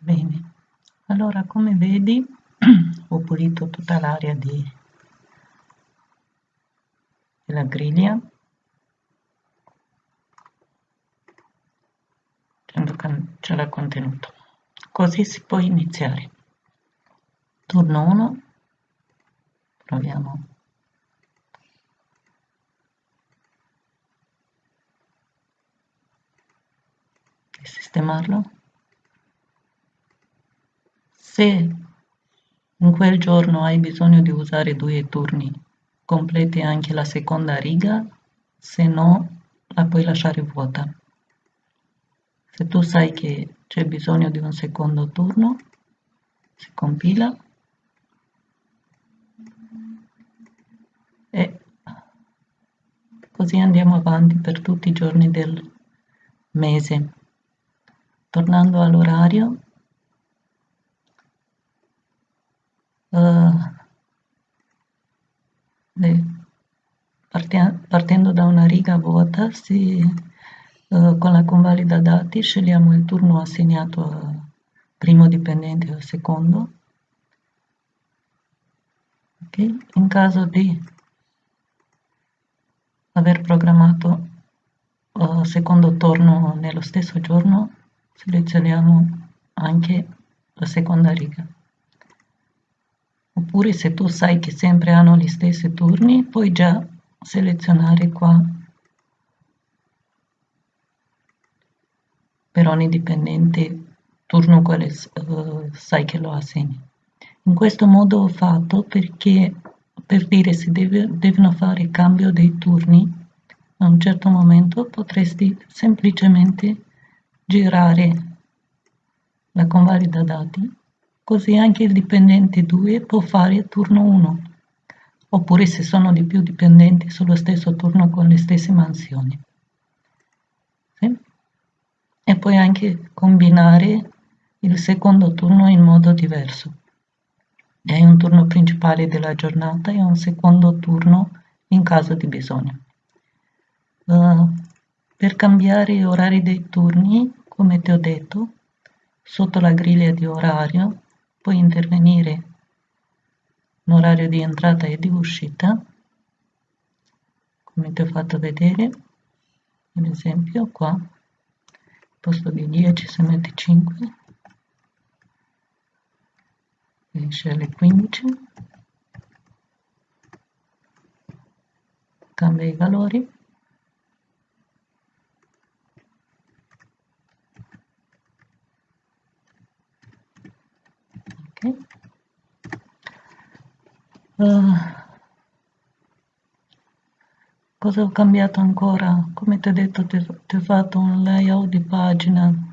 bene. Allora come vedi ho pulito tutta l'area di della griglia. Il contenuto. Così si può iniziare. Turno 1 proviamo. Di sistemarlo se in quel giorno hai bisogno di usare due turni. Completi anche la seconda riga se no la puoi lasciare vuota. Se tu sai che c'è bisogno di un secondo turno si compila. E così andiamo avanti per tutti i giorni del mese. Tornando all'orario uh, partendo da una riga vuota si, uh, con la convalida dati scegliamo il turno assegnato a primo dipendente o secondo okay. in caso di aver programmato uh, secondo turno nello stesso giorno selezioniamo anche la seconda riga oppure se tu sai che sempre hanno gli stessi turni puoi già selezionare qua. Per ogni dipendente turno quale uh, sai che lo assegni. In questo modo ho fatto perché per dire se deve, devono fare cambio dei turni a un certo momento potresti semplicemente girare la convalida dati così anche il dipendente 2 può fare turno 1 oppure se sono di più dipendenti sullo stesso turno con le stesse mansioni sì? e puoi anche combinare il secondo turno in modo diverso hai un turno principale della giornata e un secondo turno in caso di bisogno. Uh, per cambiare gli orari dei turni, come ti ho detto, sotto la griglia di orario puoi intervenire in orario di entrata e di uscita, come ti ho fatto vedere, ad esempio qua, posto di 10 se metti 5, finisce alle 15 cambia i valori ok uh, cosa ho cambiato ancora? Come ti ho detto ti, ho fatto un layout di pagina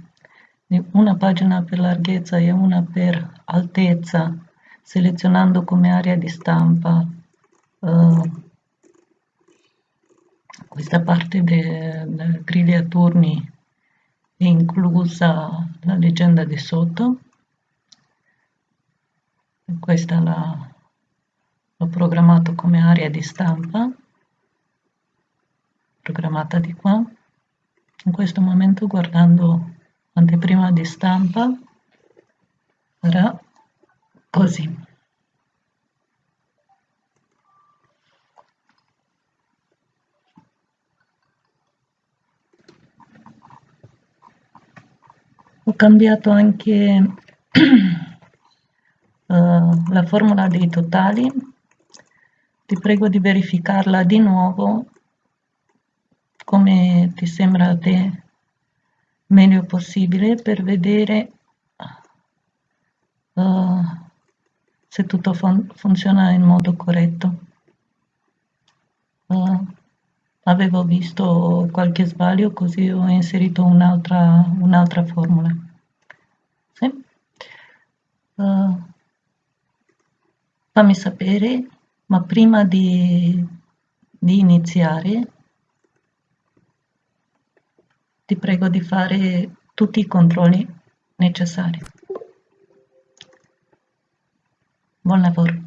una pagina per larghezza e una per altezza selezionando come area di stampa. Uh, questa parte della griglia turni inclusa la leggenda di sotto questa l'ho programmato come area di stampa. Programmata di qua. In questo momento guardando anteprima di stampa sarà così. Ho cambiato anche uh, la formula dei totali ti prego di verificarla di nuovo come ti sembra a te meglio possibile per vedere uh, se tutto fun funziona in modo corretto. Uh, avevo visto qualche sbaglio così ho inserito un'altra un formula. Sì? Uh, fammi sapere, ma prima di, di iniziare ti prego di fare tutti i controlli necessari. Buon lavoro.